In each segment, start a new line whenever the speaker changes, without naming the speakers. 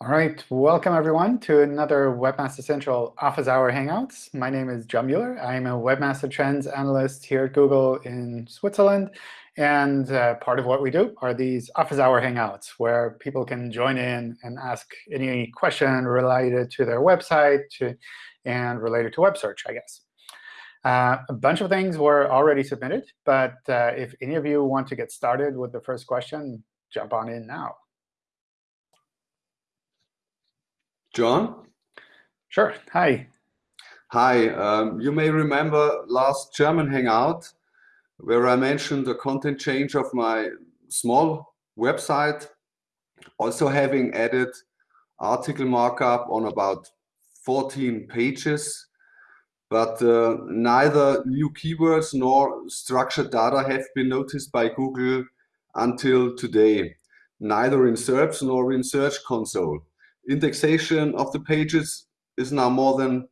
All right, welcome everyone to another Webmaster Central Office Hour Hangouts. My name is John Mueller. I'm a Webmaster Trends Analyst here at Google in Switzerland. And uh, part of what we do are these Office Hour Hangouts, where people can join in and ask any question related to their website to, and related to web search, I guess. Uh, a bunch of things were already submitted. But uh, if any of you want to get started with the first question, jump on in now.
John?
Sure. Hi.
Hi. Um, you may remember last German Hangout where I mentioned the content change of my small website, also having added article markup on about 14 pages. But uh, neither new keywords nor structured data have been noticed by Google until today, neither in SERPs nor in Search Console indexation of the pages is now more than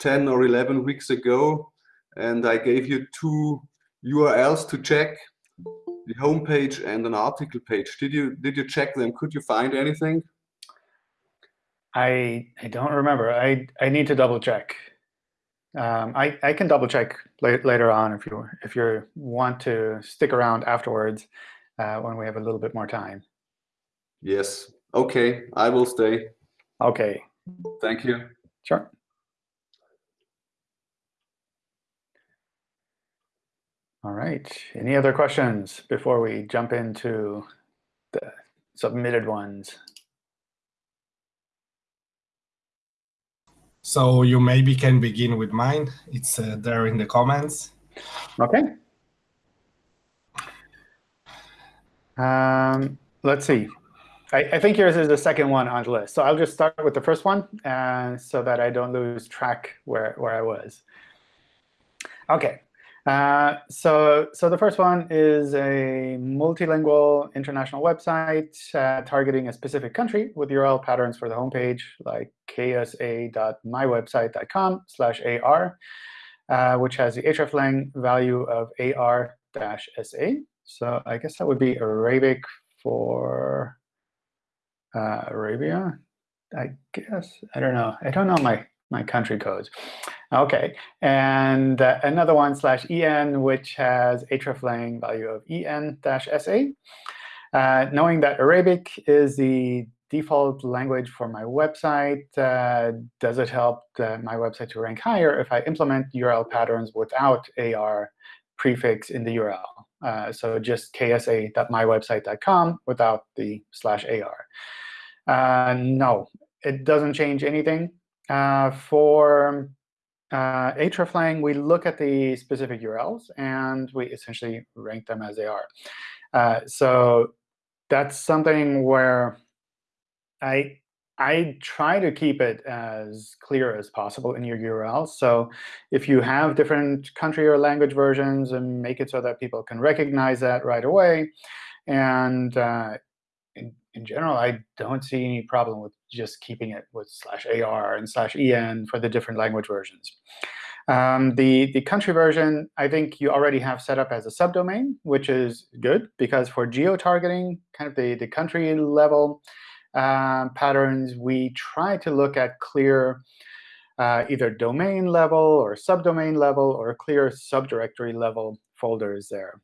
10 or 11 weeks ago. And I gave you two URLs to check, the home page and an article page. Did you did you check them? Could you find anything?
I I don't remember. I I need to double check. Um, I I can double check later on if you if you want to stick around afterwards uh, when we have a little bit more time.
Yes. Okay. I will stay.
OK.
Thank you.
Sure. All right. Any other questions before we jump into the submitted ones?
So you maybe can begin with mine. It's uh, there in the comments.
OK. Um, let's see. I, I, think yours is the second one on the list. So I'll just start with the first one uh, so that I don't lose track where, where I was. OK. Uh, so, so the first one is a multilingual international website uh, targeting a specific country with URL patterns for the homepage, like ksa.mywebsite.com slash ar, uh, which has the hreflang value of ar-sa. So I guess that would be Arabic for uh, Arabia, I guess. I don't know. I don't know my, my country codes. OK. And uh, another one slash en, which has hreflang value of en-sa. Uh, knowing that Arabic is the default language for my website, uh, does it help uh, my website to rank higher if I implement URL patterns without AR prefix in the URL? Uh, so just ksa.mywebsite.com without the slash AR. Uh, no, it doesn't change anything. Uh, for uh, hreflang, we look at the specific URLs, and we essentially rank them as they are. Uh, so that's something where I I try to keep it as clear as possible in your URL. So if you have different country or language versions, and make it so that people can recognize that right away. And uh, in, in general, I don't see any problem with just keeping it with slash AR and slash EN for the different language versions. Um, the, the country version, I think you already have set up as a subdomain, which is good, because for geo-targeting, kind of the, the country level uh, patterns, we try to look at clear uh, either domain level or subdomain level or clear subdirectory level folders there.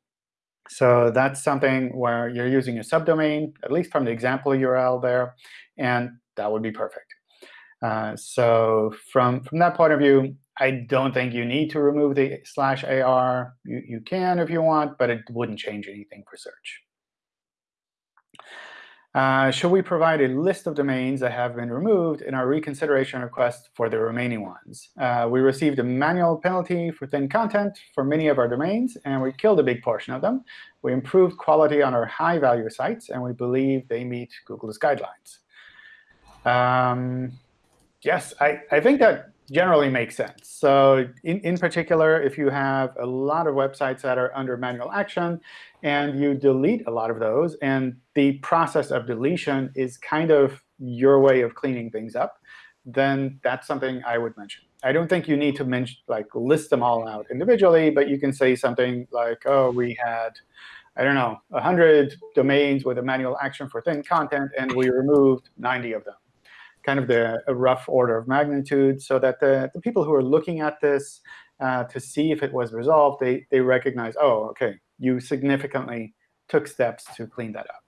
So that's something where you're using a subdomain, at least from the example URL there, and that would be perfect. Uh, so from, from that point of view, I don't think you need to remove the slash AR. You, you can if you want, but it wouldn't change anything for search. Uh, should we provide a list of domains that have been removed in our reconsideration request for the remaining ones? Uh, we received a manual penalty for thin content for many of our domains, and we killed a big portion of them. We improved quality on our high-value sites, and we believe they meet Google's guidelines. Um, yes, I, I think that generally makes sense. So in, in particular, if you have a lot of websites that are under manual action and you delete a lot of those, and the process of deletion is kind of your way of cleaning things up, then that's something I would mention. I don't think you need to mention, like list them all out individually, but you can say something like, oh, we had, I don't know, 100 domains with a manual action for thin content, and we removed 90 of them. Kind of the a rough order of magnitude so that the, the people who are looking at this uh, to see if it was resolved, they, they recognize, oh, OK, you significantly took steps to clean that up.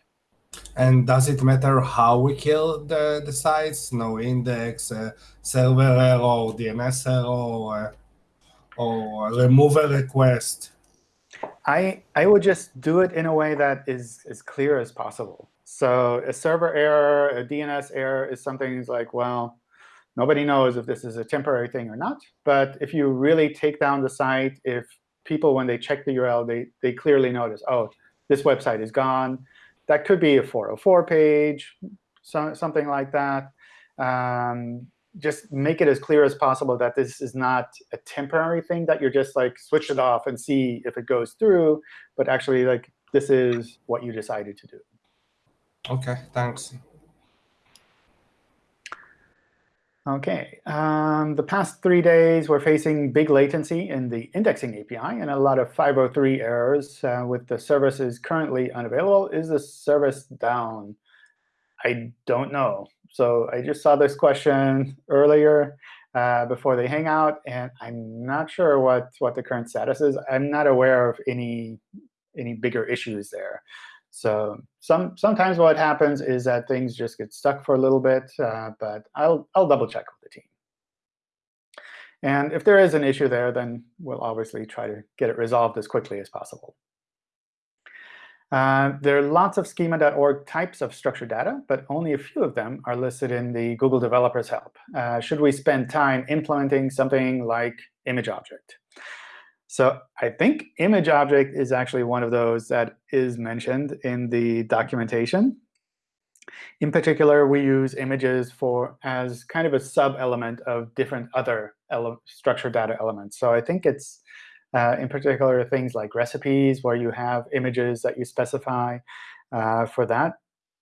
And does it matter how we kill the, the sites? No index, uh, server error, DNS error, uh, or remove a request?
I, I would just do it in a way that is as clear as possible. So a server error, a DNS error is something like, well, nobody knows if this is a temporary thing or not. But if you really take down the site, if people, when they check the URL, they, they clearly notice, oh, this website is gone. That could be a 404 page, so, something like that. Um, just make it as clear as possible that this is not a temporary thing that you're just like switch it off and see if it goes through, but actually like this is what you decided to do.
OK, thanks.
OK. Um, the past three days, we're facing big latency in the indexing API and a lot of 503 errors uh, with the services currently unavailable. Is the service down? I don't know. So I just saw this question earlier uh, before hang out, and I'm not sure what, what the current status is. I'm not aware of any, any bigger issues there. So some, sometimes what happens is that things just get stuck for a little bit, uh, but I'll, I'll double check with the team. And if there is an issue there, then we'll obviously try to get it resolved as quickly as possible. Uh, there are lots of schema.org types of structured data, but only a few of them are listed in the Google Developers Help. Uh, should we spend time implementing something like image object? So I think image object is actually one of those that is mentioned in the documentation. In particular, we use images for as kind of a sub-element of different other structured data elements. So I think it's uh, in particular, things like recipes, where you have images that you specify uh, for that.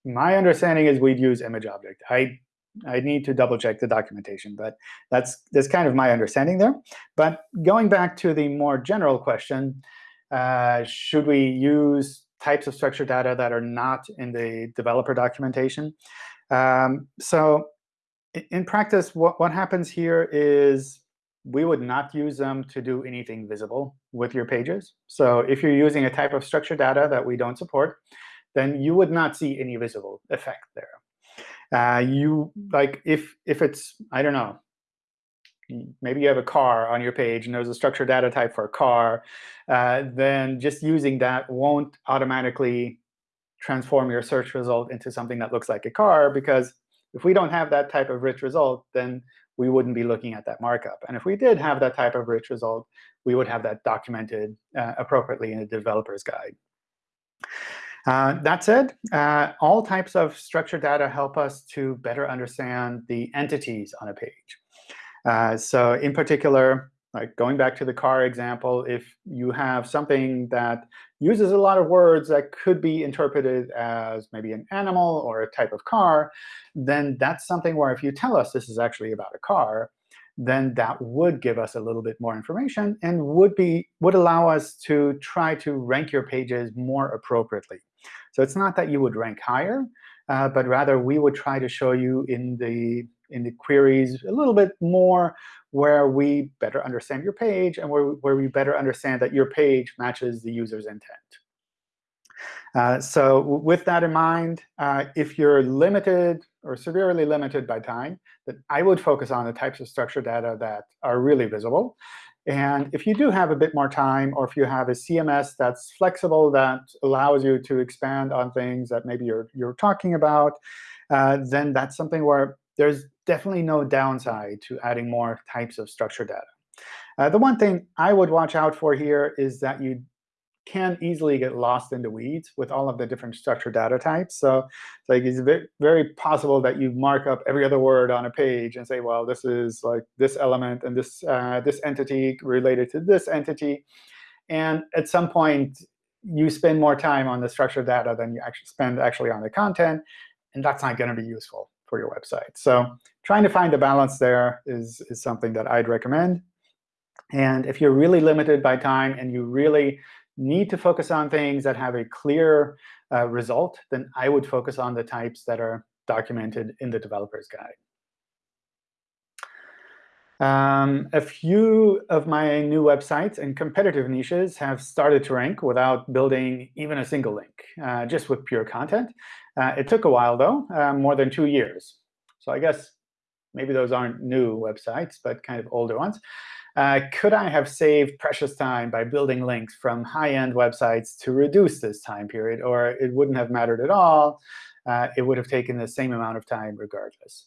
My understanding is we'd use image object. I I need to double check the documentation, but that's that's kind of my understanding there. But going back to the more general question, uh, should we use types of structured data that are not in the developer documentation? Um, so in practice, what, what happens here is we would not use them to do anything visible with your pages. So if you're using a type of structured data that we don't support, then you would not see any visible effect there. Uh, you like if if it's I don't know, maybe you have a car on your page and there's a structured data type for a car, uh, then just using that won't automatically transform your search result into something that looks like a car because if we don't have that type of rich result, then we wouldn't be looking at that markup. And if we did have that type of rich result, we would have that documented uh, appropriately in a developer's guide. Uh, that said, uh, all types of structured data help us to better understand the entities on a page. Uh, so in particular, like going back to the car example, if you have something that uses a lot of words that could be interpreted as maybe an animal or a type of car, then that's something where if you tell us this is actually about a car, then that would give us a little bit more information and would be would allow us to try to rank your pages more appropriately. So it's not that you would rank higher, uh, but rather we would try to show you in the in the queries a little bit more where we better understand your page and where, where we better understand that your page matches the user's intent. Uh, so with that in mind, uh, if you're limited or severely limited by time, then I would focus on the types of structured data that are really visible. And if you do have a bit more time, or if you have a CMS that's flexible that allows you to expand on things that maybe you're, you're talking about, uh, then that's something where there's definitely no downside to adding more types of structured data. Uh, the one thing I would watch out for here is that you can easily get lost in the weeds with all of the different structured data types. So like it's very, possible that you mark up every other word on a page and say, well, this is like this element and this, uh, this entity related to this entity. And at some point, you spend more time on the structured data than you actually spend actually on the content. And that's not going to be useful for your website. So trying to find a balance there is, is something that I'd recommend. And if you're really limited by time and you really need to focus on things that have a clear uh, result, then I would focus on the types that are documented in the developer's guide. Um, a few of my new websites and competitive niches have started to rank without building even a single link, uh, just with pure content. Uh, it took a while, though, uh, more than two years. So I guess maybe those aren't new websites, but kind of older ones. Uh, could I have saved precious time by building links from high-end websites to reduce this time period? Or it wouldn't have mattered at all. Uh, it would have taken the same amount of time regardless.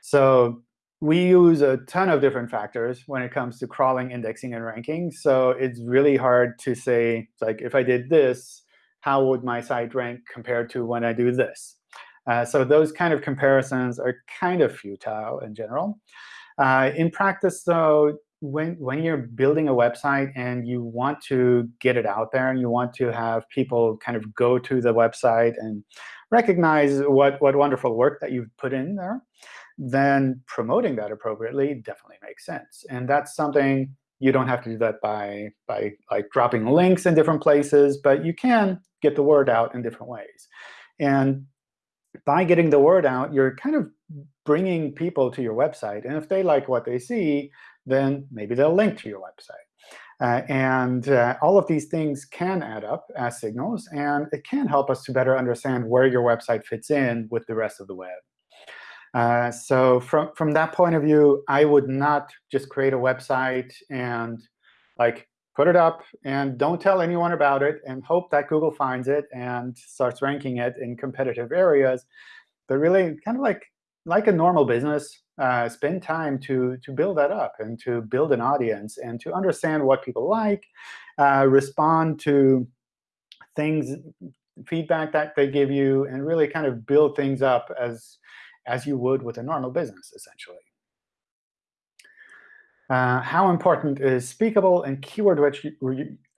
So we use a ton of different factors when it comes to crawling, indexing, and ranking. So it's really hard to say, like, if I did this, how would my site rank compared to when I do this? Uh, so those kind of comparisons are kind of futile in general. Uh, in practice, though, when, when you're building a website and you want to get it out there and you want to have people kind of go to the website and recognize what, what wonderful work that you've put in there, then promoting that appropriately definitely makes sense. And that's something you don't have to do that by, by like dropping links in different places, but you can get the word out in different ways. And by getting the word out, you're kind of bringing people to your website. And if they like what they see, then maybe they'll link to your website. Uh, and uh, all of these things can add up as signals, and it can help us to better understand where your website fits in with the rest of the web. Uh, so from, from that point of view, I would not just create a website and like put it up and don't tell anyone about it and hope that Google finds it and starts ranking it in competitive areas. But really, kind of like, like a normal business, uh, spend time to, to build that up and to build an audience and to understand what people like, uh, respond to things, feedback that they give you, and really kind of build things up as as you would with a normal business, essentially. Uh, how important is speakable and keyword-rich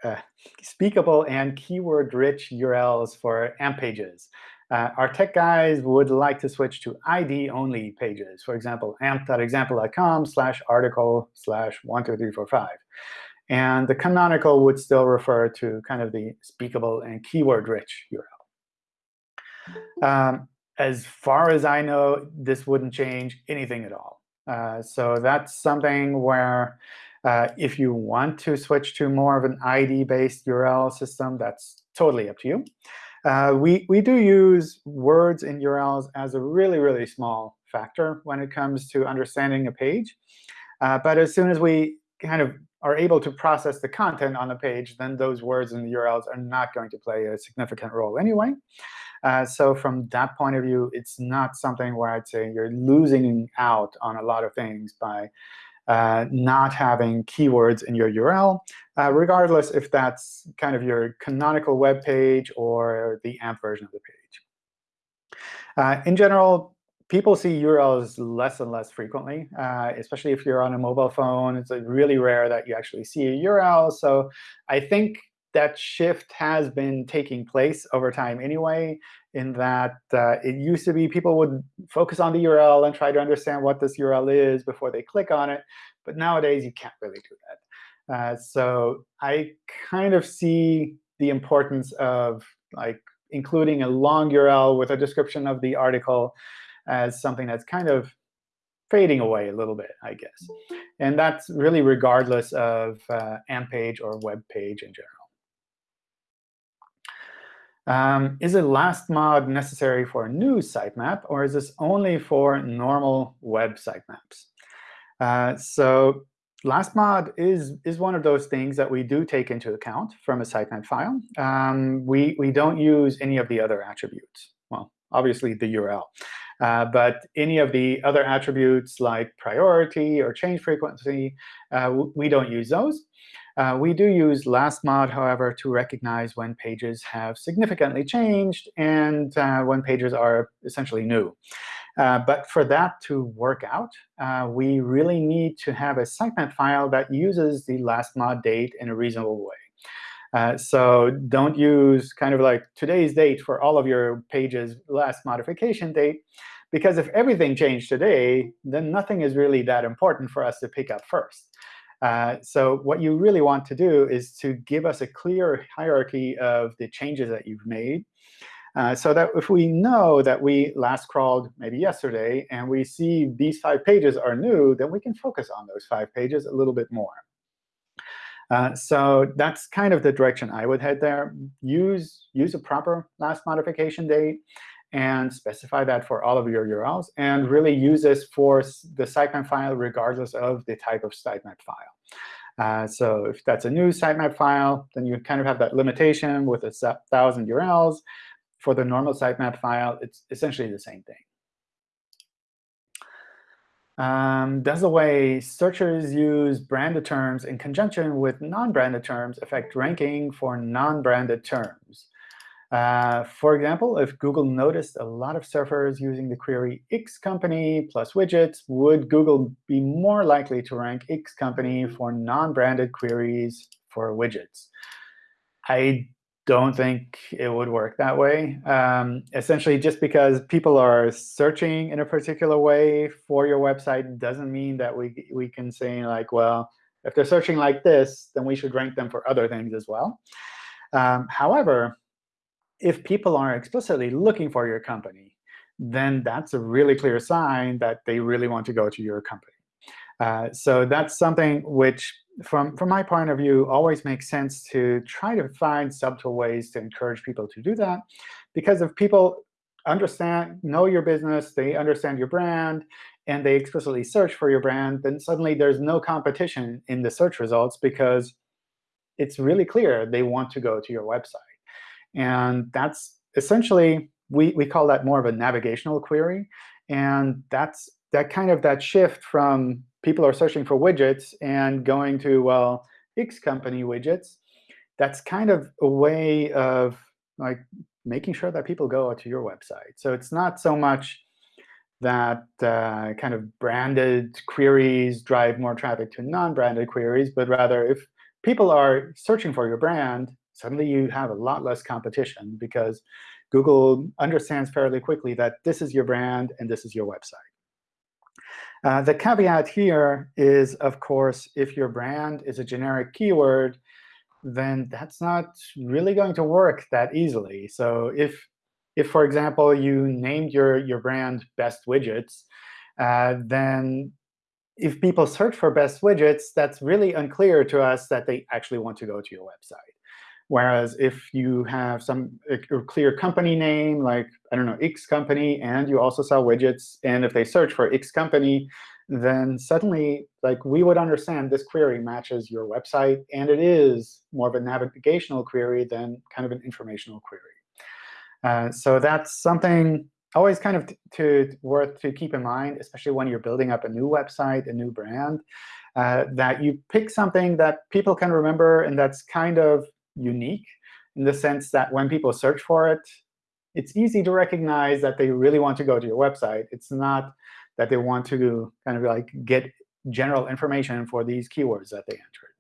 uh, speakable and keyword-rich URLs for AMP pages? Uh, our tech guys would like to switch to ID-only pages. For example, amp.example.com slash article slash 12345. And the canonical would still refer to kind of the speakable and keyword-rich URL. Um, as far as I know, this wouldn't change anything at all. Uh, so that's something where uh, if you want to switch to more of an ID-based URL system, that's totally up to you. Uh, we, we do use words in URLs as a really, really small factor when it comes to understanding a page. Uh, but as soon as we kind of are able to process the content on the page, then those words in the URLs are not going to play a significant role anyway. Uh, so from that point of view, it's not something where I'd say you're losing out on a lot of things by uh, not having keywords in your URL, uh, regardless if that's kind of your canonical web page or the AMP version of the page. Uh, in general, people see URLs less and less frequently, uh, especially if you're on a mobile phone. It's really rare that you actually see a URL. So I think that shift has been taking place over time anyway, in that uh, it used to be people would focus on the URL and try to understand what this URL is before they click on it. But nowadays, you can't really do that. Uh, so I kind of see the importance of like including a long URL with a description of the article as something that's kind of fading away a little bit, I guess. And that's really regardless of uh, AMP page or web page in general. Um, is a last mod necessary for a news sitemap, or is this only for normal web sitemaps? Uh, so last mod is, is one of those things that we do take into account from a sitemap file. Um, we, we don't use any of the other attributes. Well, obviously the URL. Uh, but any of the other attributes like priority or change frequency, uh, we don't use those. Uh, we do use last mod, however, to recognize when pages have significantly changed and uh, when pages are essentially new. Uh, but for that to work out, uh, we really need to have a sitemap file that uses the last mod date in a reasonable way. Uh, so don't use kind of like today's date for all of your pages last modification date. Because if everything changed today, then nothing is really that important for us to pick up first. Uh, so what you really want to do is to give us a clear hierarchy of the changes that you've made. Uh, so that if we know that we last crawled maybe yesterday and we see these five pages are new, then we can focus on those five pages a little bit more. Uh, so that's kind of the direction I would head there. Use, use a proper last modification date and specify that for all of your URLs, and really use this for the sitemap file regardless of the type of sitemap file. Uh, so if that's a news sitemap file, then you kind of have that limitation with a 1,000 URLs. For the normal sitemap file, it's essentially the same thing. Um, does the way searchers use branded terms in conjunction with non-branded terms affect ranking for non-branded terms? Uh, for example, if Google noticed a lot of surfers using the query X company plus widgets, would Google be more likely to rank X company for non-branded queries for widgets? I don't think it would work that way. Um, essentially, just because people are searching in a particular way for your website doesn't mean that we, we can say, like, well, if they're searching like this, then we should rank them for other things as well. Um, however, if people are explicitly looking for your company, then that's a really clear sign that they really want to go to your company. Uh, so that's something which from, from my point of view, always makes sense to try to find subtle ways to encourage people to do that. Because if people understand, know your business, they understand your brand, and they explicitly search for your brand, then suddenly there's no competition in the search results because it's really clear they want to go to your website. And that's essentially, we, we call that more of a navigational query. And that's that kind of that shift from people are searching for widgets and going to, well, X company widgets, that's kind of a way of like making sure that people go to your website. So it's not so much that uh, kind of branded queries drive more traffic to non-branded queries, but rather if people are searching for your brand, suddenly you have a lot less competition because Google understands fairly quickly that this is your brand and this is your website. Uh, the caveat here is, of course, if your brand is a generic keyword, then that's not really going to work that easily. So if, if for example, you named your, your brand Best Widgets, uh, then if people search for Best Widgets, that's really unclear to us that they actually want to go to your website. Whereas if you have some a, clear company name, like, I don't know, X company, and you also sell widgets, and if they search for X company, then suddenly like we would understand this query matches your website, and it is more of a navigational query than kind of an informational query. Uh, so that's something always kind of to worth to keep in mind, especially when you're building up a new website, a new brand, uh, that you pick something that people can remember and that's kind of unique in the sense that when people search for it, it's easy to recognize that they really want to go to your website. It's not that they want to kind of like get general information for these keywords that they entered.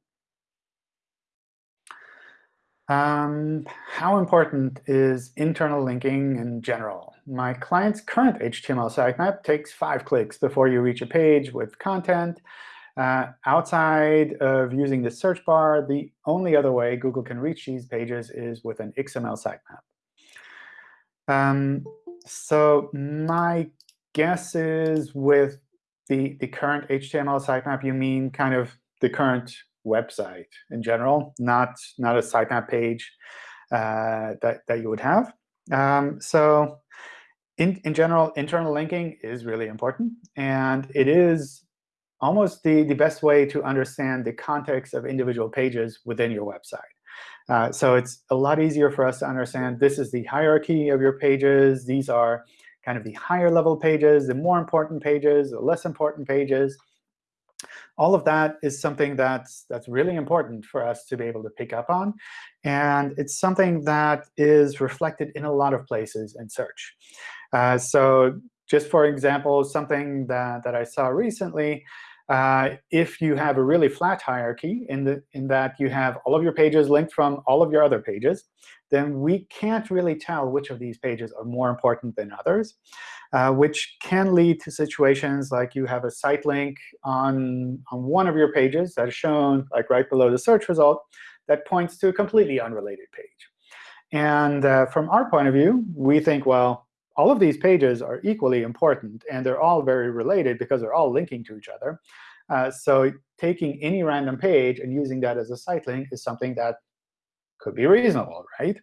Um, how important is internal linking in general? My client's current HTML sitemap takes five clicks before you reach a page with content. Uh, outside of using the search bar, the only other way Google can reach these pages is with an XML sitemap. Um, so my guess is with the, the current HTML sitemap, you mean kind of the current website in general, not, not a sitemap page uh, that, that you would have. Um, so in, in general, internal linking is really important. And it is almost the, the best way to understand the context of individual pages within your website. Uh, so it's a lot easier for us to understand this is the hierarchy of your pages. These are kind of the higher level pages, the more important pages, the less important pages. All of that is something that's, that's really important for us to be able to pick up on. And it's something that is reflected in a lot of places in search. Uh, so just for example, something that, that I saw recently uh, if you have a really flat hierarchy in, the, in that you have all of your pages linked from all of your other pages, then we can't really tell which of these pages are more important than others, uh, which can lead to situations like you have a site link on, on one of your pages that is shown like right below the search result that points to a completely unrelated page. And uh, from our point of view, we think, well, all of these pages are equally important, and they're all very related because they're all linking to each other. Uh, so taking any random page and using that as a site link is something that could be reasonable, right?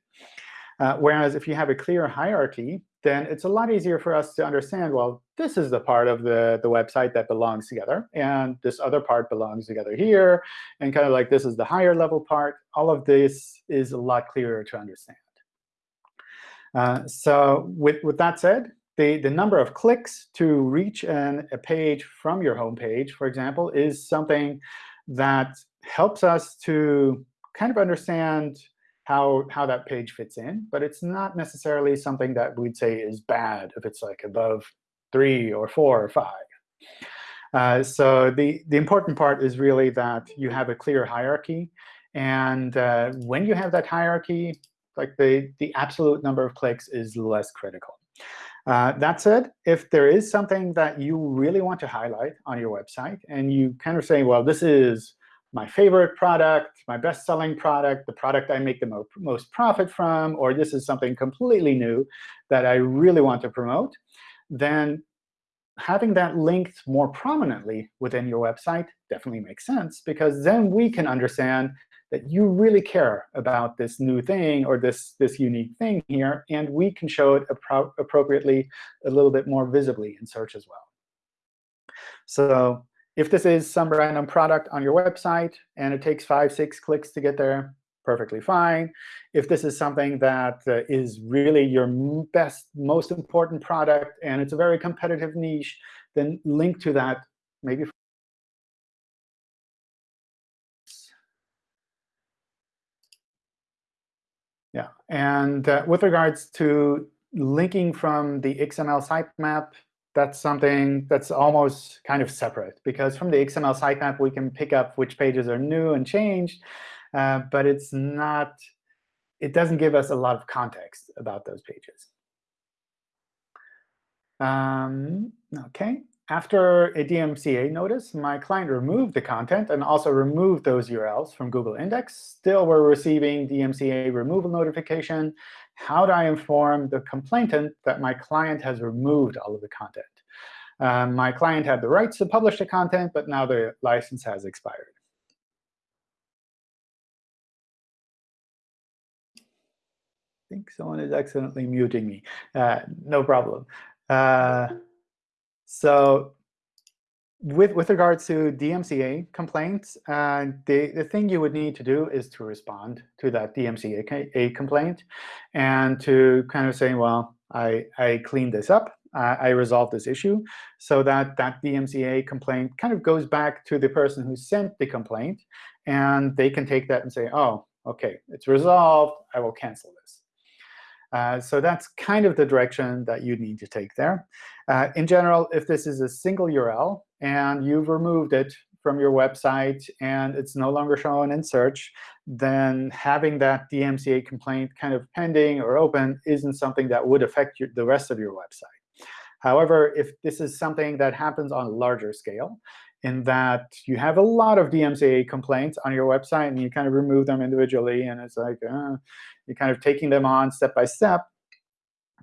Uh, whereas if you have a clear hierarchy, then it's a lot easier for us to understand, well, this is the part of the, the website that belongs together, and this other part belongs together here, and kind of like this is the higher level part. All of this is a lot clearer to understand. Uh, so with, with that said, the, the number of clicks to reach an, a page from your home page, for example, is something that helps us to kind of understand how, how that page fits in. But it's not necessarily something that we'd say is bad if it's like above 3 or 4 or 5. Uh, so the, the important part is really that you have a clear hierarchy. And uh, when you have that hierarchy, like the, the absolute number of clicks is less critical. Uh, that said, if there is something that you really want to highlight on your website, and you kind of say, well, this is my favorite product, my best-selling product, the product I make the mo most profit from, or this is something completely new that I really want to promote, then having that linked more prominently within your website definitely makes sense, because then we can understand that you really care about this new thing or this, this unique thing here, and we can show it appro appropriately a little bit more visibly in search as well. So if this is some random product on your website and it takes five, six clicks to get there, perfectly fine. If this is something that uh, is really your best, most important product, and it's a very competitive niche, then link to that maybe Yeah, and uh, with regards to linking from the XML sitemap, that's something that's almost kind of separate. Because from the XML sitemap, we can pick up which pages are new and changed. Uh, but it's not, it doesn't give us a lot of context about those pages. Um, OK after a DMCA notice, my client removed the content and also removed those URLs from Google Index. Still, we're receiving DMCA removal notification. How do I inform the complainant that my client has removed all of the content? Um, my client had the rights to publish the content, but now the license has expired. I think someone is accidentally muting me. Uh, no problem. Uh, so with, with regards to DMCA complaints, uh, the, the thing you would need to do is to respond to that DMCA complaint and to kind of say, well, I, I cleaned this up. Uh, I resolved this issue so that that DMCA complaint kind of goes back to the person who sent the complaint. And they can take that and say, oh, OK, it's resolved. I will cancel this. Uh, so that's kind of the direction that you need to take there. Uh, in general, if this is a single URL and you've removed it from your website and it's no longer shown in search, then having that DMCA complaint kind of pending or open isn't something that would affect your, the rest of your website. However, if this is something that happens on a larger scale, in that you have a lot of DMCA complaints on your website, and you kind of remove them individually, and it's like uh, you're kind of taking them on step by step,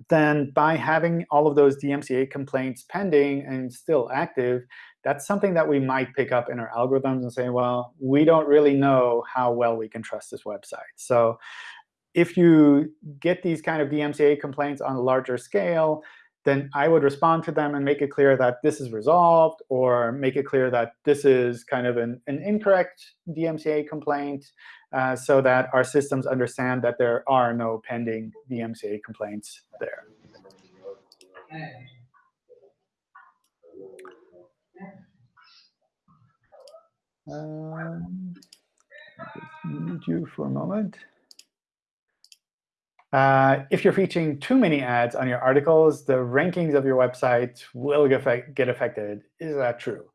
then by having all of those DMCA complaints pending and still active, that's something that we might pick up in our algorithms and say, well, we don't really know how well we can trust this website. So if you get these kind of DMCA complaints on a larger scale, then I would respond to them and make it clear that this is resolved, or make it clear that this is kind of an, an incorrect DMCA complaint, uh, so that our systems understand that there are no pending DMCA complaints there. Um, mute you for a moment. Uh, if you're featuring too many ads on your articles, the rankings of your website will get, affected. Is that true?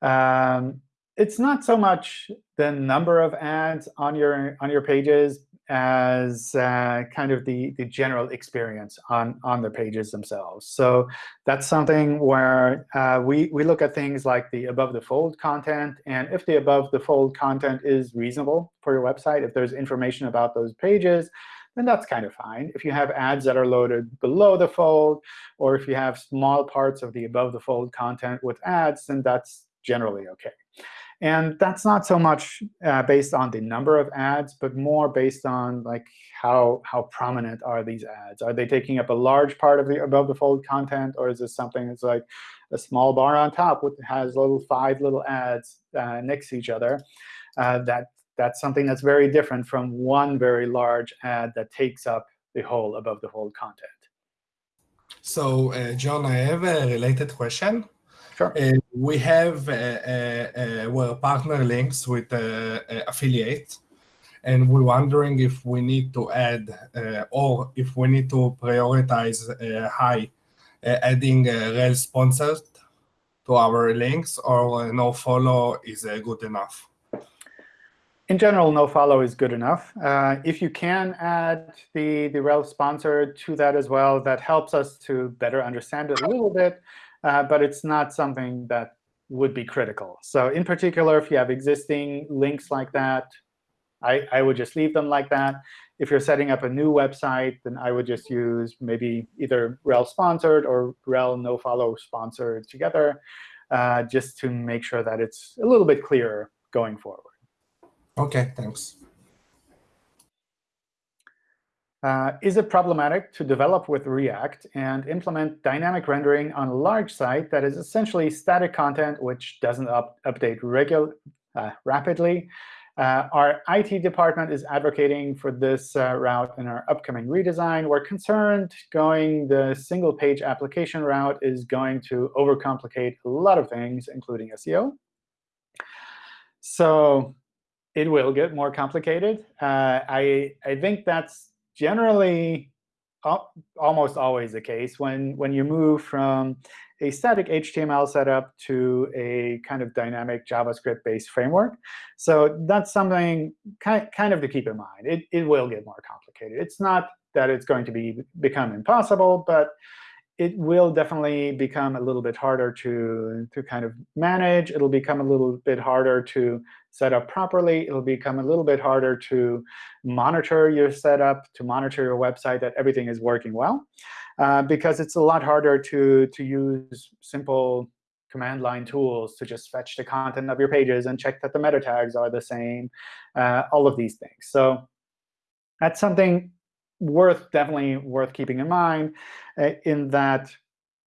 Um, it's not so much the number of ads on your on your pages as uh, kind of the, the general experience on, on the pages themselves. So that's something where uh, we, we look at things like the above the fold content. And if the above the fold content is reasonable for your website, if there's information about those pages, then that's kind of fine. If you have ads that are loaded below the fold, or if you have small parts of the above the fold content with ads, then that's generally OK. And that's not so much uh, based on the number of ads, but more based on like how, how prominent are these ads? Are they taking up a large part of the above the fold content, or is this something that's like a small bar on top with has little five little ads uh, next to each other? Uh, that that's something that's very different from one very large ad that takes up the whole above the fold content.
So, uh, John, I have a related question.
Sure.
Uh, we have uh, uh, uh well, partner links with uh, uh, affiliates, and we're wondering if we need to add or if we need to prioritize high adding rel sponsored to our links, or no follow is good enough.
In general, no follow is good enough. Uh, if you can add the, the rel sponsor to that as well, that helps us to better understand it a little bit uh, but it's not something that would be critical. So in particular, if you have existing links like that, I, I would just leave them like that. If you're setting up a new website, then I would just use maybe either rel sponsored or rel no follow sponsored together, uh, just to make sure that it's a little bit clearer going forward.
OK, thanks.
Uh, is it problematic to develop with React and implement dynamic rendering on a large site that is essentially static content which doesn't up update regular, uh, rapidly? Uh, our IT department is advocating for this uh, route in our upcoming redesign. We're concerned going the single-page application route is going to overcomplicate a lot of things, including SEO. So it will get more complicated. Uh, I, I think that's generally almost always the case when, when you move from a static HTML setup to a kind of dynamic JavaScript-based framework. So that's something kind, kind of to keep in mind. It, it will get more complicated. It's not that it's going to be become impossible, but it will definitely become a little bit harder to, to kind of manage. It'll become a little bit harder to set up properly. It'll become a little bit harder to monitor your setup, to monitor your website that everything is working well, uh, because it's a lot harder to, to use simple command line tools to just fetch the content of your pages and check that the meta tags are the same, uh, all of these things. So that's something worth definitely worth keeping in mind uh, in that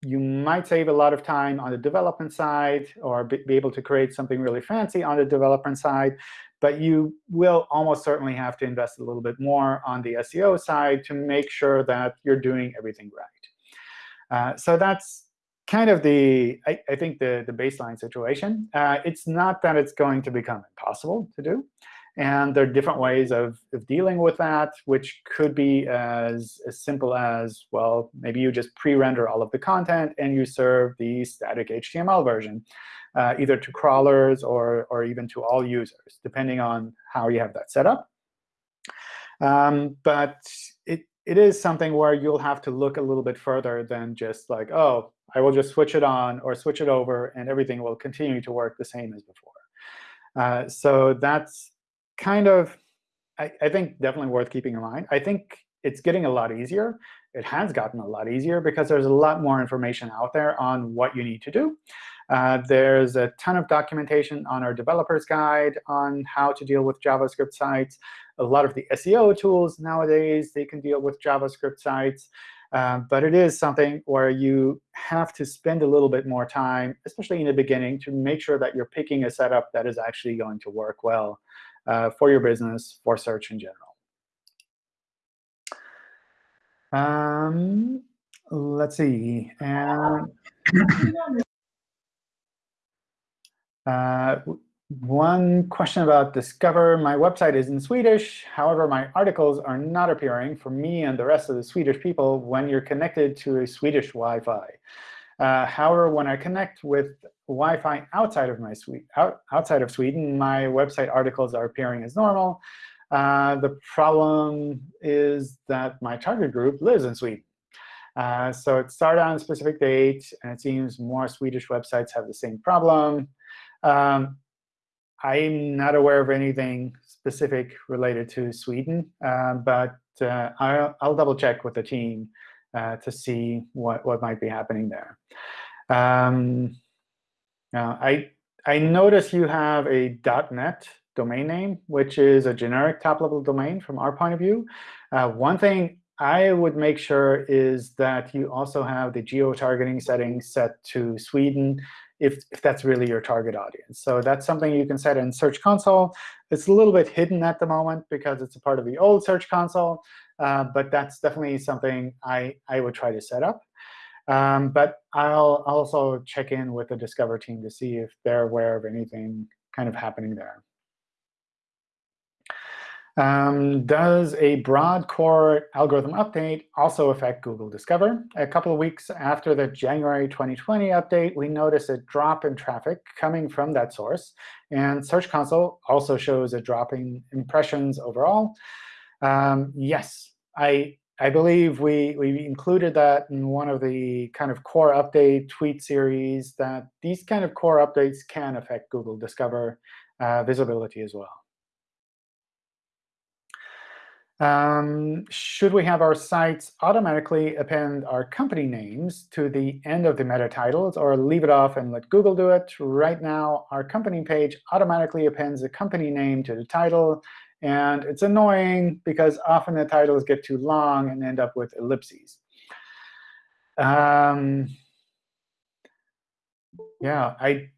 you might save a lot of time on the development side or be, able to create something really fancy on the development side. But you will almost certainly have to invest a little bit more on the SEO side to make sure that you're doing everything right. Uh, so that's kind of the, I, I think, the, the baseline situation. Uh, it's not that it's going to become impossible to do. And there are different ways of, of dealing with that, which could be as, as simple as, well, maybe you just pre-render all of the content and you serve the static HTML version, uh, either to crawlers or, or even to all users, depending on how you have that set up. Um, but it, it is something where you'll have to look a little bit further than just like, oh, I will just switch it on or switch it over, and everything will continue to work the same as before. Uh, so that's kind of, I, I think, definitely worth keeping in mind. I think it's getting a lot easier. It has gotten a lot easier because there's a lot more information out there on what you need to do. Uh, there's a ton of documentation on our developer's guide on how to deal with JavaScript sites. A lot of the SEO tools nowadays, they can deal with JavaScript sites. Uh, but it is something where you have to spend a little bit more time, especially in the beginning, to make sure that you're picking a setup that is actually going to work well uh, for your business, for search in general. Um, let's see. And uh, one question about Discover. My website is in Swedish. However, my articles are not appearing for me and the rest of the Swedish people when you're connected to a Swedish Wi-Fi. Uh, however, when I connect with Wi-Fi outside of my suite, out, outside of Sweden, my website articles are appearing as normal. Uh, the problem is that my target group lives in Sweden. Uh, so it started on a specific date, and it seems more Swedish websites have the same problem. Um, I'm not aware of anything specific related to Sweden, uh, but uh, I'll, I'll double check with the team uh, to see what, what might be happening there. Um, I, I notice you have a .NET domain name, which is a generic top-level domain from our point of view. Uh, one thing I would make sure is that you also have the geo-targeting settings set to Sweden if, if that's really your target audience. So that's something you can set in Search Console. It's a little bit hidden at the moment because it's a part of the old Search Console. Uh, but that's definitely something I, I would try to set up. Um, but I'll also check in with the Discover team to see if they're aware of anything kind of happening there. Um, does a broad core algorithm update also affect Google Discover? A couple of weeks after the January 2020 update, we noticed a drop in traffic coming from that source. And Search Console also shows a drop in impressions overall. Um, yes, I, I believe we, we included that in one of the kind of core update tweet series, that these kind of core updates can affect Google Discover uh, visibility as well. Um, should we have our sites automatically append our company names to the end of the meta titles or leave it off and let Google do it? Right now, our company page automatically appends a company name to the title. And it's annoying because often the titles get too long and end up with ellipses. Um, yeah, I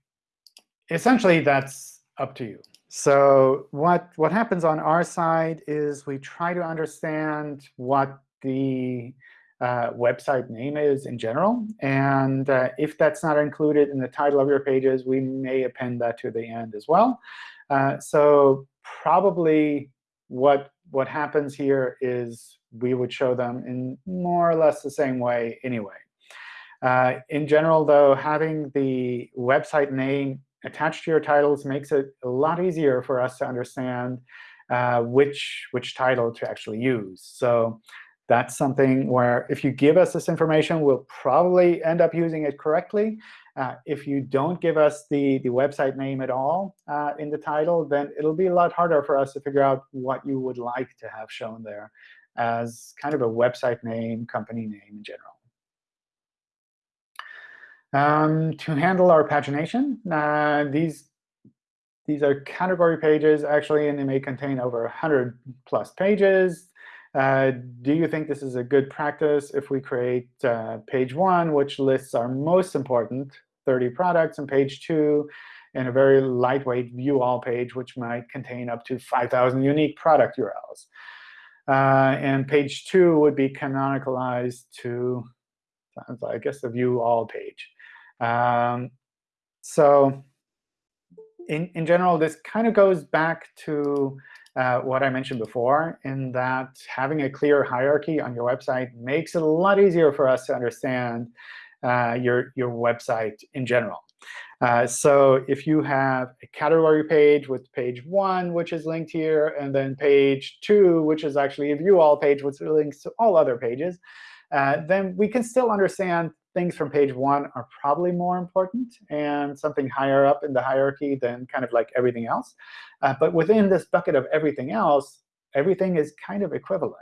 essentially that's up to you. So what, what happens on our side is we try to understand what the uh, website name is in general. And uh, if that's not included in the title of your pages, we may append that to the end as well. Uh, so probably what, what happens here is we would show them in more or less the same way anyway. Uh, in general, though, having the website name attached to your titles makes it a lot easier for us to understand uh, which, which title to actually use. So that's something where if you give us this information, we'll probably end up using it correctly. Uh, if you don't give us the, the website name at all uh, in the title, then it'll be a lot harder for us to figure out what you would like to have shown there as kind of a website name, company name in general. Um, to handle our pagination, uh, these, these are category pages, actually, and they may contain over 100 plus pages. Uh, do you think this is a good practice if we create uh, page 1, which lists our most important 30 products, and page 2, and a very lightweight view all page, which might contain up to 5,000 unique product URLs? Uh, and page 2 would be canonicalized to, I guess, the view all page. Um, so in, in general, this kind of goes back to uh, what I mentioned before, in that having a clear hierarchy on your website makes it a lot easier for us to understand your, your website in general. Uh, so if you have a category page with page 1, which is linked here, and then page 2, which is actually a view all page, which links to all other pages, uh, then we can still understand things from page one are probably more important and something higher up in the hierarchy than kind of like everything else. Uh, but within this bucket of everything else, everything is kind of equivalent.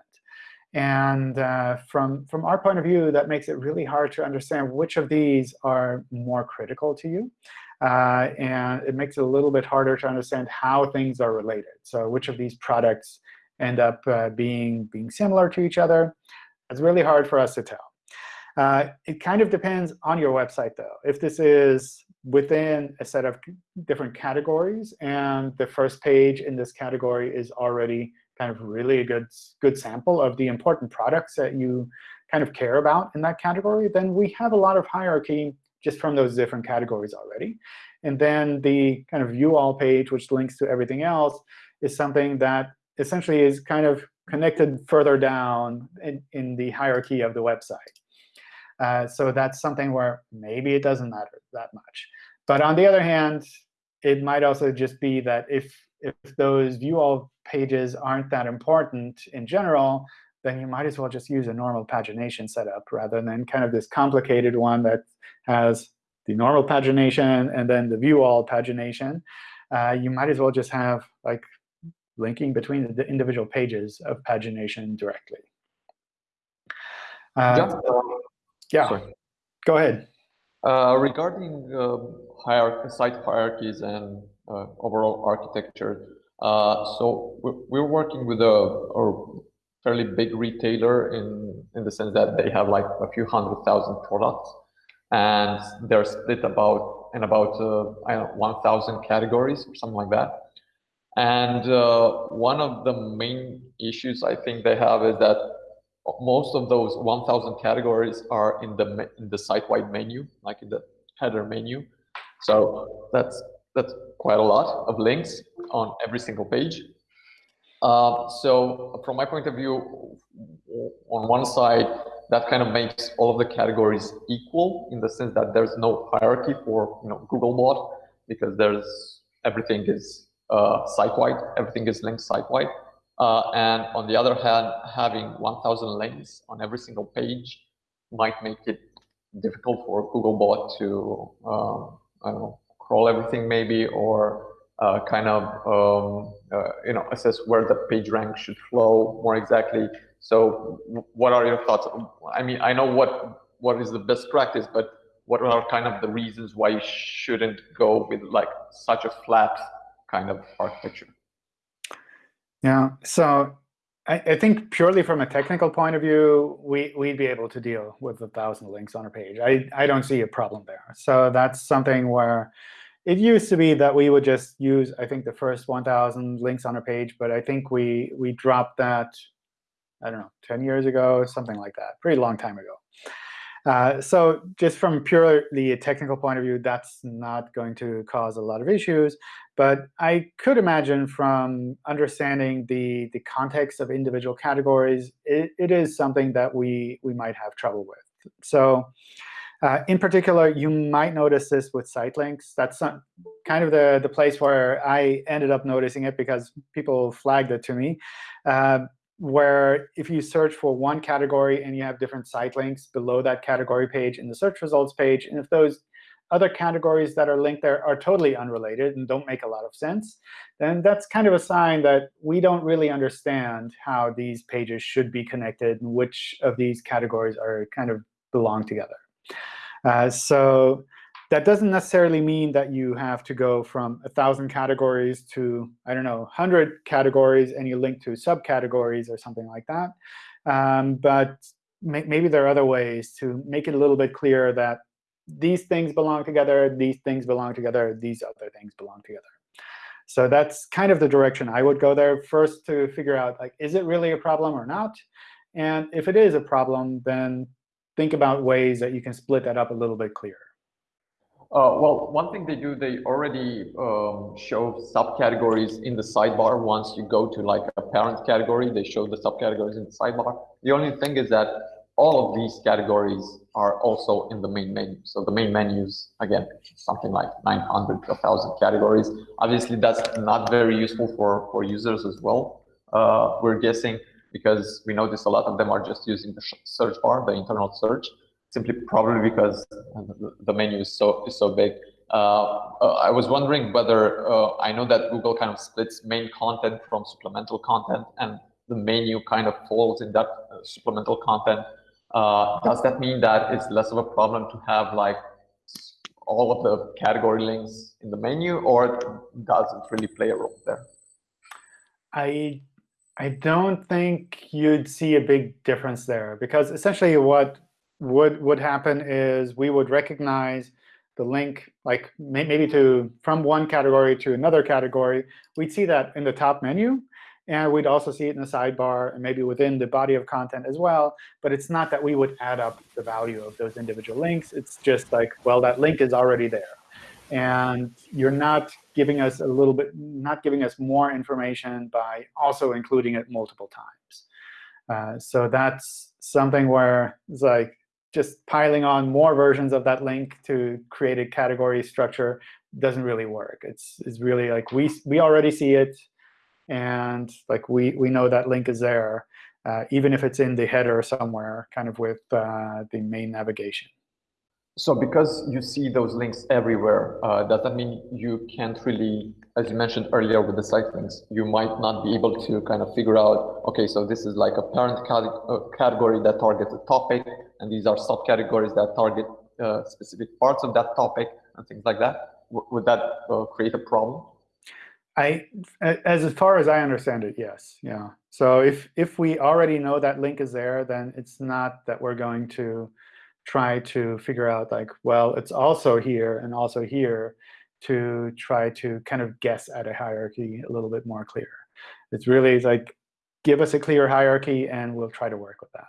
And uh, from, from our point of view, that makes it really hard to understand which of these are more critical to you. Uh, and it makes it a little bit harder to understand how things are related. So which of these products end up uh, being, being similar to each other. It's really hard for us to tell. Uh, it kind of depends on your website, though. If this is within a set of different categories, and the first page in this category is already kind of really a good, good sample of the important products that you kind of care about in that category, then we have a lot of hierarchy just from those different categories already. And then the kind of view all page, which links to everything else, is something that essentially is kind of connected further down in, in the hierarchy of the website. Uh, so that's something where maybe it doesn't matter that much. But on the other hand, it might also just be that if, if those view all pages aren't that important in general, then you might as well just use a normal pagination setup rather than kind of this complicated one that has the normal pagination and then the view all pagination. Uh, you might as well just have like linking between the individual pages of pagination directly. Uh, yeah,
Sorry.
go ahead.
Uh, regarding uh, hierarchy, site hierarchies and uh, overall architecture, so we're, working with a, fairly big retailer in in the sense that they have like a few hundred thousand products, and they're split about in about uh, I don't know 1,000 categories or something like that. And uh, one of the main issues I think they have is that most of those 1000 categories are in the in the site-wide menu, like in the header menu. So that's that's quite a lot of links on every single page. Uh, so from my point of view, on one side, that kind of makes all of the categories equal in the sense that there's no hierarchy for you know Googlebot because there's everything is uh, site-wide, everything is linked site-wide. Uh, and on the other hand, having 1,000 links on every single page might make it difficult for Googlebot to, um, I don't know, crawl everything maybe, or uh, kind of, um, uh, you know, assess where the page rank should flow more exactly. So what are your thoughts? I mean, I know what what is the best practice, but what are kind of the reasons why you shouldn't go with like such a flat kind of architecture?
Yeah, so I, I, think purely from a technical point of view, we, we'd be able to deal with a 1,000 links on a page. I, I don't see a problem there. So that's something where it used to be that we would just use, I think, the first 1,000 links on a page. But I think we, we dropped that, I don't know, 10 years ago, something like that, pretty long time ago. Uh, so just from purely a technical point of view, that's not going to cause a lot of issues. But I could imagine from understanding the, the context of individual categories, it, it is something that we, we might have trouble with. So uh, in particular, you might notice this with site links. That's kind of the, the place where I ended up noticing it because people flagged it to me. Uh, where if you search for one category and you have different site links below that category page in the search results page, and if those other categories that are linked there are totally unrelated and don't make a lot of sense, then that's kind of a sign that we don't really understand how these pages should be connected and which of these categories are kind of belong together. Uh, so that doesn't necessarily mean that you have to go from 1,000 categories to, I don't know, 100 categories, and you link to subcategories or something like that. Um, but may maybe there are other ways to make it a little bit clearer that these things belong together, these things belong together, these other things belong together. So that's kind of the direction I would go there first to figure out, like, is it really a problem or not? And if it is a problem, then think about ways that you can split that up a little bit clearer.
Uh, well, one thing they do, they already um, show subcategories in the sidebar. Once you go to like a parent category, they show the subcategories in the sidebar. The only thing is that all of these categories are also in the main menu. So the main menus, again, something like 900, 1,000 categories. Obviously, that's not very useful for, for users as well. Uh, we're guessing because we notice a lot of them are just using the search bar, the internal search simply probably because the menu is so is so big. Uh, uh, I was wondering whether uh, I know that Google kind of splits main content from supplemental content, and the menu kind of falls in that uh, supplemental content. Uh, does that mean that it's less of a problem to have like all of the category links in the menu, or does it really play a role there?
I I don't think you'd see a big difference there because essentially what would would happen is we would recognize the link, like maybe to from one category to another category. We'd see that in the top menu. And we'd also see it in the sidebar and maybe within the body of content as well. But it's not that we would add up the value of those individual links. It's just like, well, that link is already there. And you're not giving us a little bit, not giving us more information by also including it multiple times. Uh, so that's something where it's like, just piling on more versions of that link to create a category structure doesn't really work. It's, it's really like we, we already see it, and like we, we know that link is there, uh, even if it's in the header somewhere, kind of with uh, the main navigation.
So because you see those links everywhere, uh, does that mean you can't really as you mentioned earlier with the site links, you might not be able to kind of figure out, OK, so this is like a parent uh, category that targets a topic, and these are subcategories that target uh, specific parts of that topic and things like that. W would that uh, create a problem?
I, as far as I understand it, yes. Yeah. So if if we already know that link is there, then it's not that we're going to try to figure out like, well, it's also here and also here to try to kind of guess at a hierarchy a little bit more clear. It's really like, give us a clear hierarchy, and we'll try to work with that.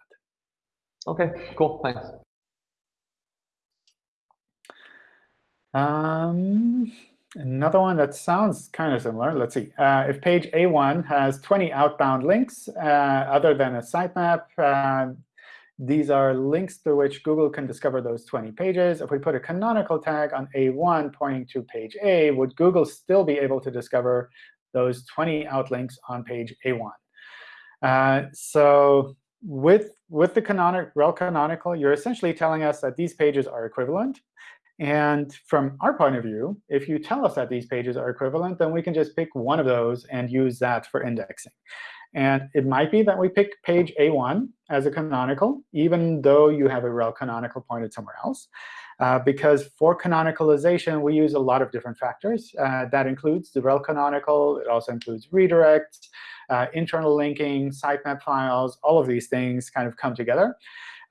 OK, cool. Thanks.
Um, Another one that sounds kind of similar. Let's see. Uh, if page A1 has 20 outbound links uh, other than a sitemap, uh, these are links through which Google can discover those 20 pages. If we put a canonical tag on A1 pointing to page A, would Google still be able to discover those 20 outlinks on page A1? Uh, so with, with the canonic, rel canonical, you're essentially telling us that these pages are equivalent. And from our point of view, if you tell us that these pages are equivalent, then we can just pick one of those and use that for indexing. And it might be that we pick page A1 as a canonical, even though you have a rel canonical pointed somewhere else. Uh, because for canonicalization, we use a lot of different factors. Uh, that includes the rel canonical. It also includes redirects, uh, internal linking, sitemap files. All of these things kind of come together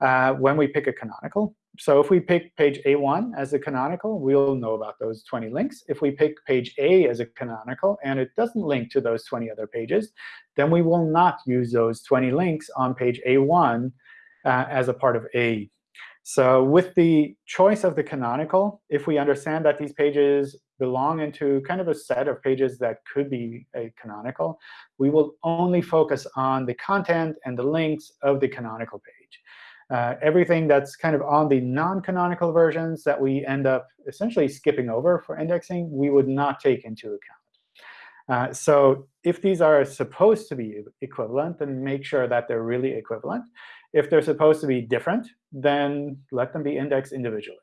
uh, when we pick a canonical so if we pick page A1 as a canonical, we'll know about those 20 links. If we pick page A as a canonical and it doesn't link to those 20 other pages, then we will not use those 20 links on page A1 uh, as a part of A. So with the choice of the canonical, if we understand that these pages belong into kind of a set of pages that could be a canonical, we will only focus on the content and the links of the canonical page. Uh, everything that's kind of on the non-canonical versions that we end up essentially skipping over for indexing, we would not take into account. Uh, so if these are supposed to be equivalent, then make sure that they're really equivalent. If they're supposed to be different, then let them be indexed individually.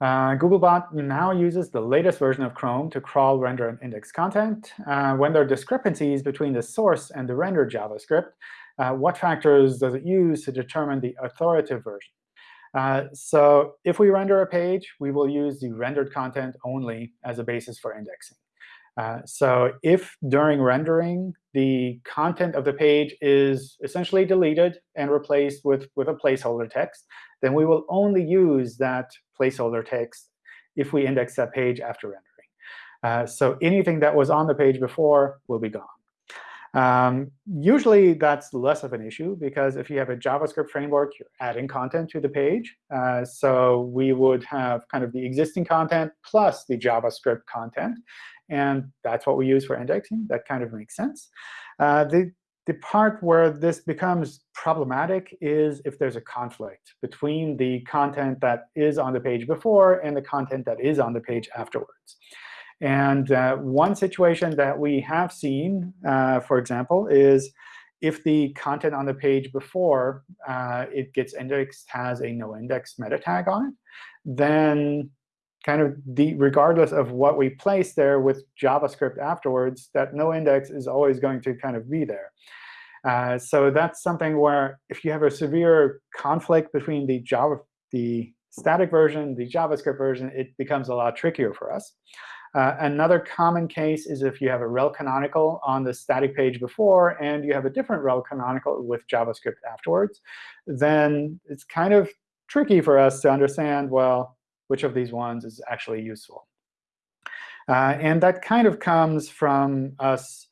Uh, Googlebot now uses the latest version of Chrome to crawl, render, and index content. Uh, when there are discrepancies between the source and the rendered JavaScript, what factors does it use to determine the authoritative version? Uh, so if we render a page, we will use the rendered content only as a basis for indexing. Uh, so if during rendering the content of the page is essentially deleted and replaced with, with a placeholder text, then we will only use that placeholder text if we index that page after rendering. Uh, so anything that was on the page before will be gone. Um, usually, that's less of an issue, because if you have a JavaScript framework, you're adding content to the page. Uh, so we would have kind of the existing content plus the JavaScript content. And that's what we use for indexing. That kind of makes sense. Uh, the, the part where this becomes problematic is if there's a conflict between the content that is on the page before and the content that is on the page afterwards. And uh, one situation that we have seen, uh, for example, is if the content on the page before uh, it gets indexed has a no index meta tag on it, then kind of the regardless of what we place there with JavaScript afterwards, that no index is always going to kind of be there. Uh, so that's something where if you have a severe conflict between the Java, the static version, the JavaScript version, it becomes a lot trickier for us. Uh, another common case is if you have a rel canonical on the static page before and you have a different rel canonical with JavaScript afterwards, then it's kind of tricky for us to understand, well, which of these ones is actually useful. Uh, and that kind of comes from us,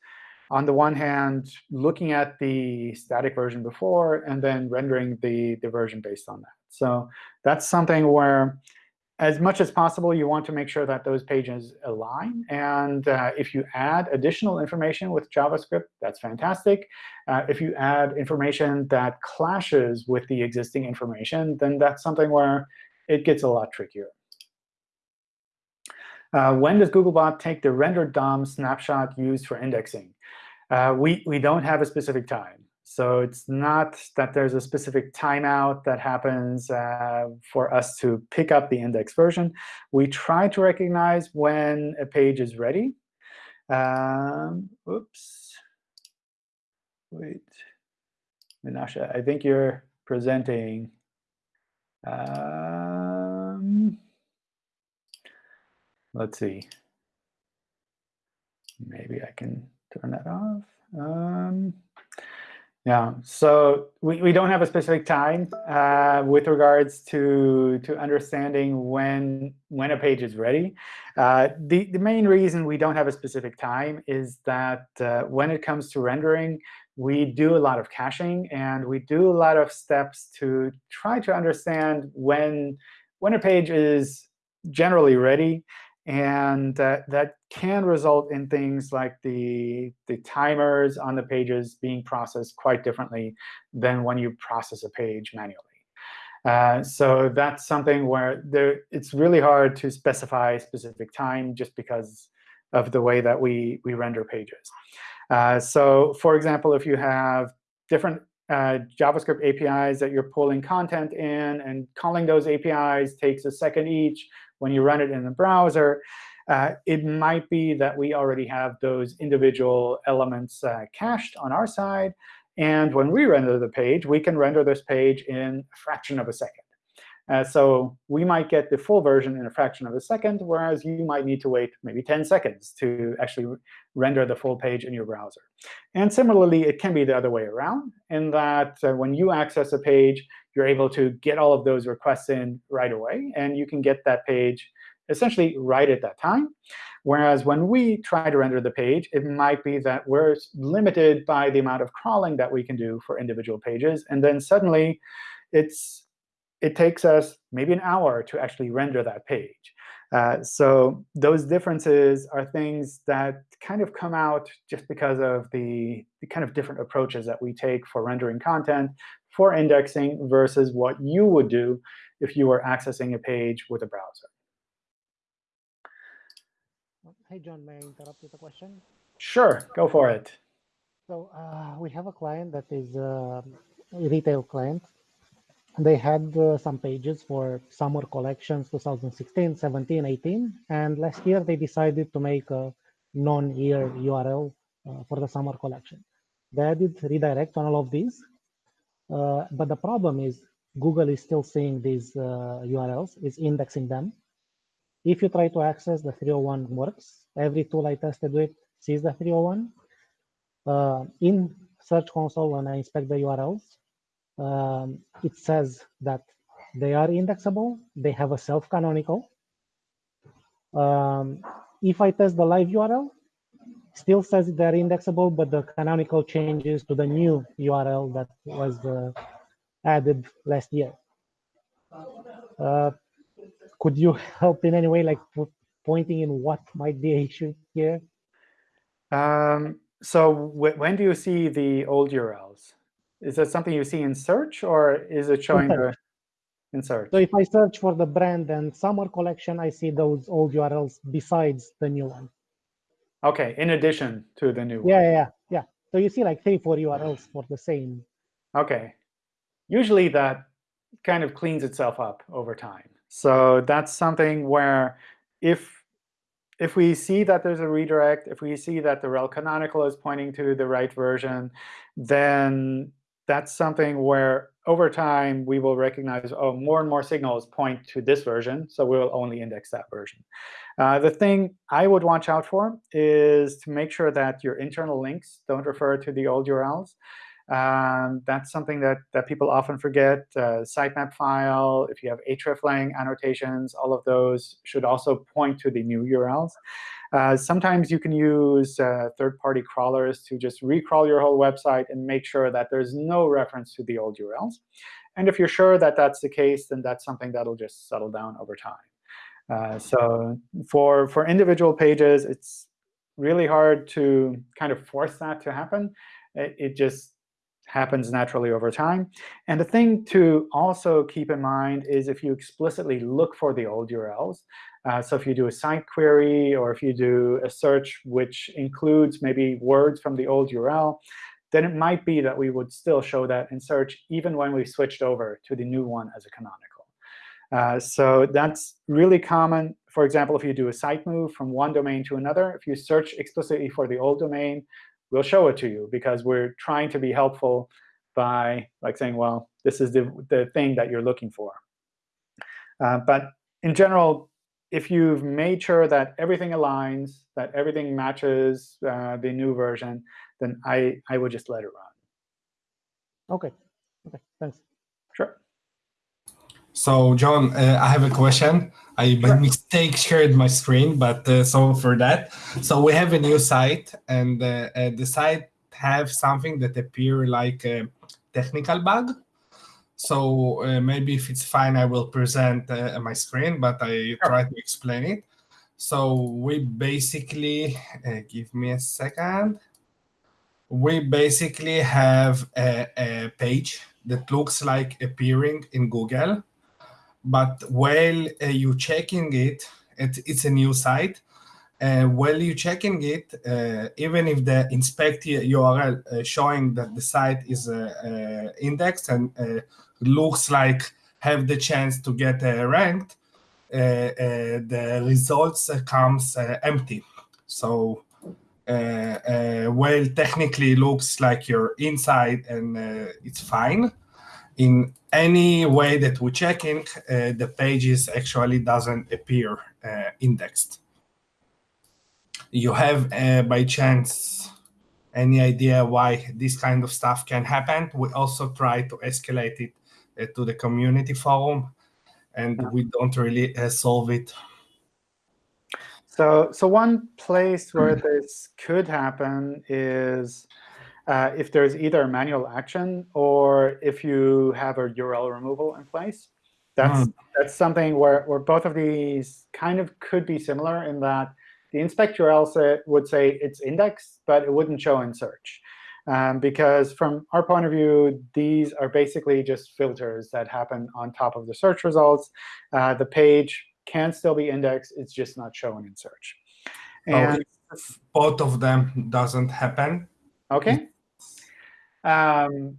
on the one hand, looking at the static version before and then rendering the, the version based on that. So that's something where as much as possible, you want to make sure that those pages align. And uh, if you add additional information with JavaScript, that's fantastic. Uh, if you add information that clashes with the existing information, then that's something where it gets a lot trickier. Uh, when does Googlebot take the rendered DOM snapshot used for indexing? Uh, we, we don't have a specific time. So it's not that there's a specific timeout that happens uh, for us to pick up the index version. We try to recognize when a page is ready. Um, oops. Wait. Menashe, I think you're presenting. Um, let's see. Maybe I can turn that off. Um, yeah, so we, we don't have a specific time uh, with regards to, to understanding when, when a page is ready. Uh, the, the main reason we don't have a specific time is that uh, when it comes to rendering, we do a lot of caching, and we do a lot of steps to try to understand when, when a page is generally ready and that, that can result in things like the, the timers on the pages being processed quite differently than when you process a page manually. Uh, so that's something where there, it's really hard to specify specific time just because of the way that we, we render pages. Uh, so for example, if you have different uh, JavaScript APIs that you're pulling content in, and calling those APIs takes a second each, when you run it in the browser, uh, it might be that we already have those individual elements uh, cached on our side. And when we render the page, we can render this page in a fraction of a second. Uh, so we might get the full version in a fraction of a second, whereas you might need to wait maybe 10 seconds to actually render the full page in your browser. And similarly, it can be the other way around, in that uh, when you access a page, you're able to get all of those requests in right away, and you can get that page essentially right at that time. Whereas when we try to render the page, it might be that we're limited by the amount of crawling that we can do for individual pages. And then suddenly, it's it takes us maybe an hour to actually render that page. Uh, so those differences are things that kind of come out just because of the, the, kind of different approaches that we take for rendering content, for indexing, versus what you would do if you were accessing a page with a browser.
Hey, John, may I interrupt with a question?
Sure, go for it.
So uh, we have a client that is a retail client they had uh, some pages for summer collections 2016 17 18 and last year they decided to make a non-year url uh, for the summer collection. They added redirect on all of these uh, but the problem is google is still seeing these urls uh, is indexing them. If you try to access the 301 works every tool i tested with sees the 301 uh, in search console when i inspect the urls um, it says that they are indexable. They have a self-canonical. Um, if I test the live URL, still says they're indexable, but the canonical changes to the new URL that was uh, added last year. Uh, could you help in any way, like pointing in what might be an issue here?
Um, so when do you see the old URLs? Is that something you see in search, or is it showing the in search?
So if I search for the brand and summer collection, I see those old URLs besides the new one.
OK, in addition to the new
yeah,
one.
Yeah, yeah, yeah. So you see like three, four URLs for the same.
OK. Usually that kind of cleans itself up over time. So that's something where if if we see that there's a redirect, if we see that the rel canonical is pointing to the right version, then that's something where over time we will recognize, oh, more and more signals point to this version, so we'll only index that version. Uh, the thing I would watch out for is to make sure that your internal links don't refer to the old URLs. Um, that's something that, that people often forget. Uh, sitemap file, if you have hreflang annotations, all of those should also point to the new URLs. Uh, sometimes you can use uh, third-party crawlers to just recrawl your whole website and make sure that there's no reference to the old URLs. And if you're sure that that's the case, then that's something that'll just settle down over time. Uh, so for, for individual pages, it's really hard to kind of force that to happen. It, it just happens naturally over time. And the thing to also keep in mind is if you explicitly look for the old URLs, uh, so if you do a site query or if you do a search which includes maybe words from the old URL, then it might be that we would still show that in search even when we switched over to the new one as a canonical. Uh, so that's really common. For example, if you do a site move from one domain to another, if you search explicitly for the old domain, we'll show it to you because we're trying to be helpful by like saying, well, this is the, the thing that you're looking for. Uh, but in general, if you've made sure that everything aligns, that everything matches uh, the new version, then I, I would just let it run.
OK. OK, thanks.
Sure.
So, John, uh, I have a question. I by sure. mistake shared my screen, but uh, sorry for that. So we have a new site, and uh, uh the site have something that appear like a technical bug. So uh, maybe if it's fine, I will present uh, my screen, but I try to explain it. So we basically, uh, give me a second. We basically have a, a, page that looks like appearing in Google, but while uh, you checking it, it, it's a new site. Uh, while you checking it, uh, even if the inspect URL uh, showing that the site is uh, uh, indexed and looks like have the chance to get uh, ranked, uh, uh, the results comes empty. So well, technically looks like you're inside and it's fine. In any way that we're checking, the pages actually doesn't appear indexed. You have, by chance, any idea why this kind of stuff can happen. We also try to escalate it uh, to the community forum, and we don't really uh, solve it.
So, so one place where this could happen is uh, if there's either a manual action or if you have a URL removal in place. That's mm. that's something where, where both of these kind of could be similar in that the inspect URL would say it's indexed, but it wouldn't show in search. Um, because from our point of view, these are basically just filters that happen on top of the search results. Uh, the page can still be indexed. It's just not shown in search.
And oh, both of them doesn't happen.
OK. Um,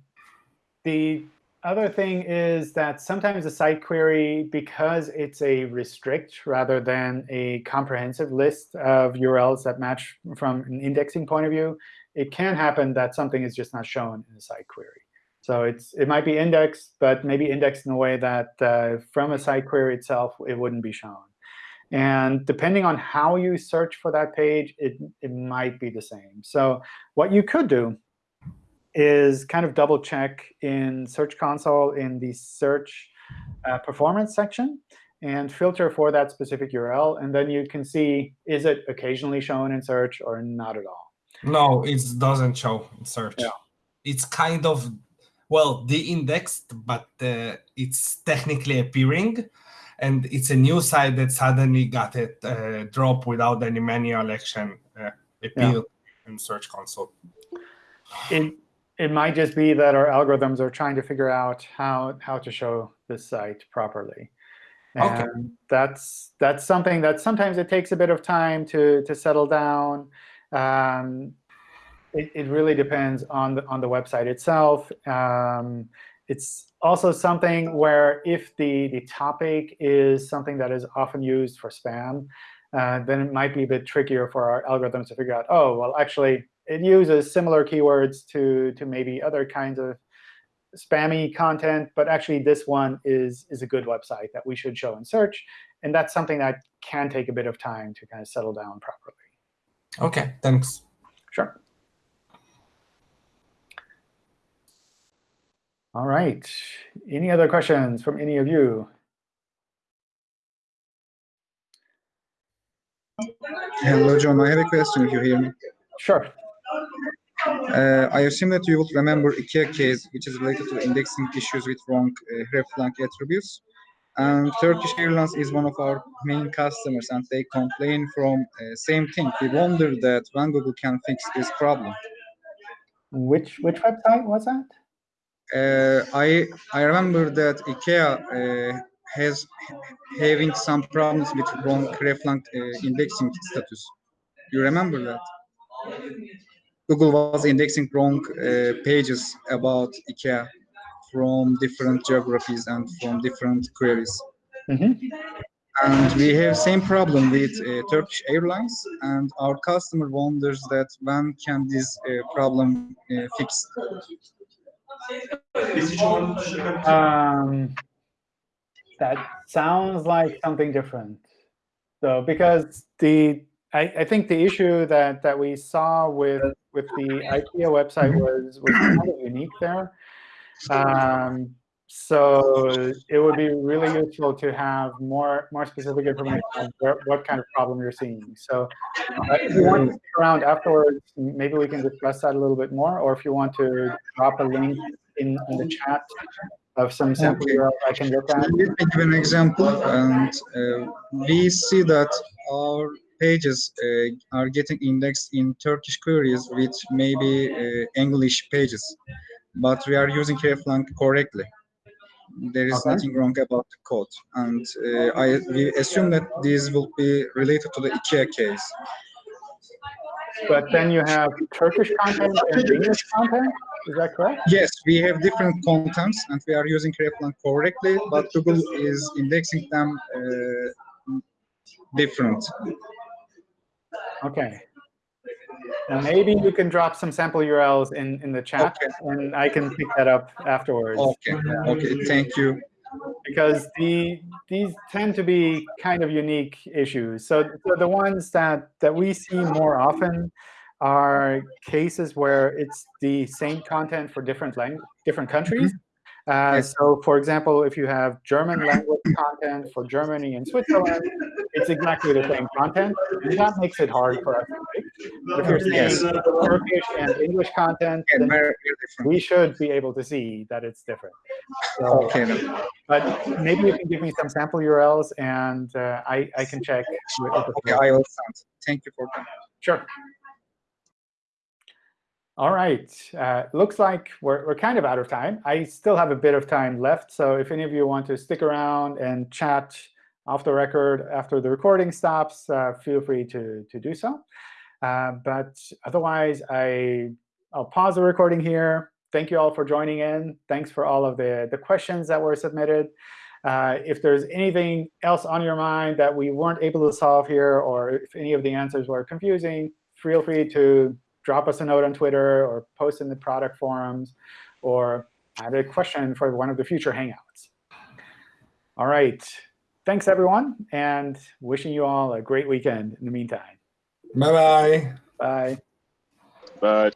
the other thing is that sometimes a site query, because it's a restrict rather than a comprehensive list of URLs that match from an indexing point of view, it can happen that something is just not shown in a site query. So it's it might be indexed, but maybe indexed in a way that uh, from a site query itself, it wouldn't be shown. And depending on how you search for that page, it, it might be the same. So what you could do is kind of double check in Search Console in the search uh, performance section and filter for that specific URL. And then you can see, is it occasionally shown in search or not at all?
No, it doesn't show in search. Yeah. It's kind of, well, de-indexed, but uh, it's technically appearing. And it's a new site that suddenly got it uh, drop without any manual action uh, appeal yeah. in Search Console.
It, it might just be that our algorithms are trying to figure out how, how to show this site properly. And okay. that's, that's something that sometimes it takes a bit of time to, to settle down. Um, it, it, really depends on the, on the website itself. Um, it's also something where if the, the topic is something that is often used for spam, uh, then it might be a bit trickier for our algorithms to figure out, oh, well, actually, it uses similar keywords to, to maybe other kinds of spammy content, but actually this one is, is a good website that we should show in search. And that's something that can take a bit of time to kind of settle down properly.
OK, thanks.
Sure. All right. Any other questions from any of you?
Hello, John. I have a question if you hear me.
Sure.
Uh, I assume that you would remember IKEA case, which is related to indexing issues with wrong uh, hreflang attributes. And Turkish Airlines is one of our main customers, and they complain from uh, same thing. We wonder that when Google can fix this problem.
Which which website was that?
Uh, I I remember that IKEA uh, has having some problems with wrong hreflang uh, indexing status. You remember that? Google was indexing wrong uh, pages about IKEA from different geographies and from different queries.
Mhm.
And we have same problem with uh, Turkish Airlines, and our customer wonders that when can this uh, problem uh, fixed?
Um, that sounds like something different. So because the I, I think the issue that that we saw with with the IKEA website was was kind of unique there. Um, so it would be really useful to have more more specific information on where, what kind of problem you're seeing. So uh, if you want to stick around afterwards, maybe we can discuss that a little bit more. Or if you want to drop a link in, in the chat of some sample
Okay.
URL I can look at.
Let me give an example, and uh, we see that our pages uh, are getting indexed in Turkish queries with maybe uh, English pages, but we are using hreflang correctly. There is
Okay.
nothing wrong about the code, and uh, I we assume that this will be related to the IKEA case.
But then you have Turkish content and English content. Is that correct?
Yes, we have different contents, and we are using hreflang correctly, but Google is indexing them uh, different.
Okay. Now maybe you can drop some sample URLs in, in the chat,
Okay.
and I can pick that up afterwards.
Okay, okay, thank you.
because the these tend to be kind of unique issues. So, so the ones that that we see more often are cases where it's the same content for different lang different countries. Uh,
Yes.
So, for example, if you have German language content for Germany and Switzerland, it's exactly the same content, and that makes it hard for us. If you're seeing
Yes.
Turkish and English content,
Yeah,
then
very, very different.
we should be able to see that it's different. So,
Okay,
but maybe you can give me some sample URLs and uh, I, I can check. with- with the
Okay. I will. Thank you for coming.
Sure. All right. Uh, looks like we're, we're kind of out of time. I still have a bit of time left. So if any of you want to stick around and chat off the record after the recording stops, uh, feel free to, to do so. Uh, but otherwise, I, I'll pause the recording here. Thank you all for joining in. Thanks for all of the, the questions that were submitted. Uh, if there's anything else on your mind that we weren't able to solve here, or if any of the answers were confusing, feel free to drop us a note on Twitter or post in the product forums, or add a question for one of the future Hangouts. All right. Thanks, everyone, and wishing you all a great weekend in the meantime.
Bye bye.
Bye.
But